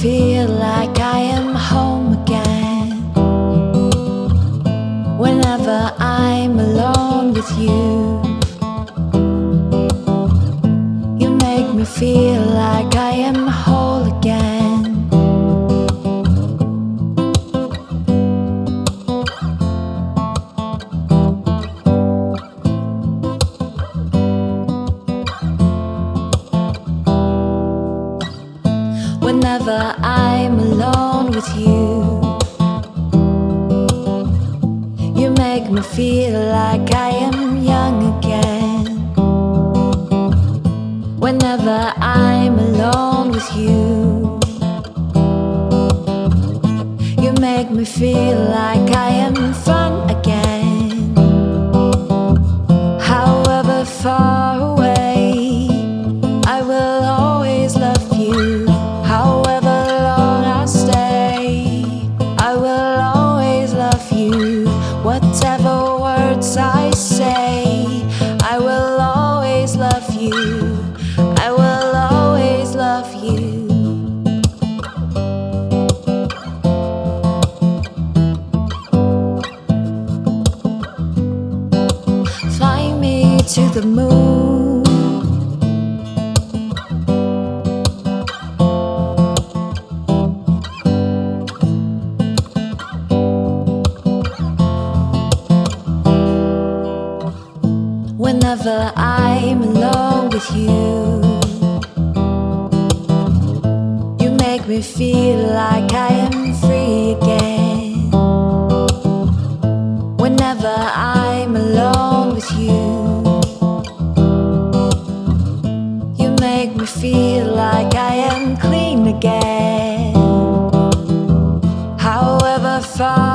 feel like I am home again. Whenever I'm alone with you You make me feel like I am home Whenever I'm alone with you, you make me feel like I am young again. Whenever I'm alone with you, you make me feel like I am fun again. Whatever words I say, I will always love you. I will always love you. Fly me to the moon. whenever I'm alone with you You make me feel like I am free again. Whenever I'm alone with you You make me feel like I am clean again. However far